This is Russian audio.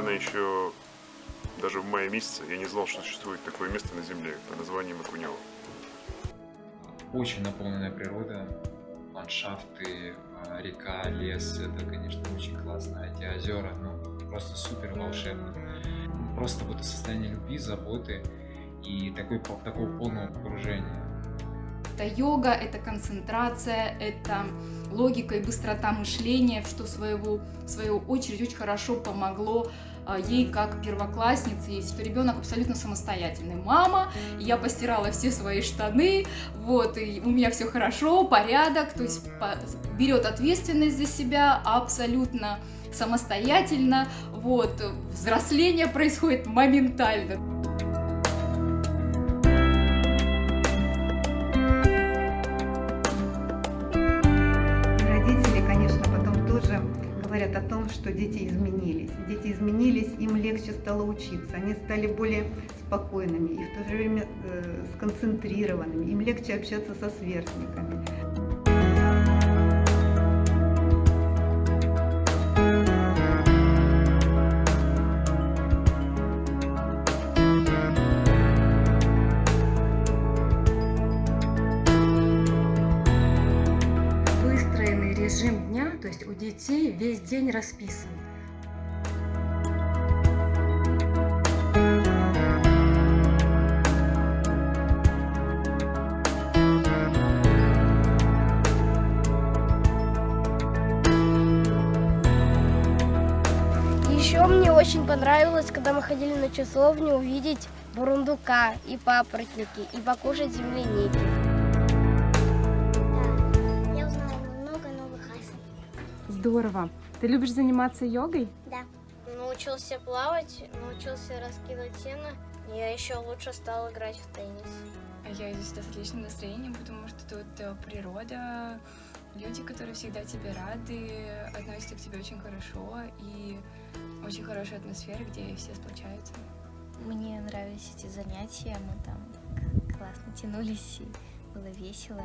еще даже в мае месяце я не знал, что существует такое место на Земле под названием Акунево. Очень наполненная природа, ландшафты, а, река, лес, это, конечно, очень классно. Эти озера, ну, просто супер волшебно. Просто вот состояние любви, заботы и такой, такого полного погружения. Это йога, это концентрация, это логика и быстрота мышления, что свою, в свою очередь очень хорошо помогло а, ей как первокласснице, и что ребенок абсолютно самостоятельный. Мама, я постирала все свои штаны, вот, и у меня все хорошо, порядок, то есть берет ответственность за себя абсолютно самостоятельно, вот, взросление происходит моментально. Говорят о том, что дети изменились. Дети изменились, им легче стало учиться, они стали более спокойными и в то же время э, сконцентрированными, им легче общаться со сверстниками. Режим дня, то есть у детей весь день расписан. Еще мне очень понравилось, когда мы ходили на часовню, увидеть бурундука и папоротники, и покушать земляники. Здорово. Ты любишь заниматься йогой? Да. Научился плавать, научился раскидывать сено. Я еще лучше стал играть в теннис. Я иду сюда с отличным настроением, потому что тут э, природа, люди, которые всегда тебе рады, относятся к тебе очень хорошо, и очень хорошая атмосфера, где все сплочаются. Мне нравились эти занятия, мы там классно тянулись, и было весело.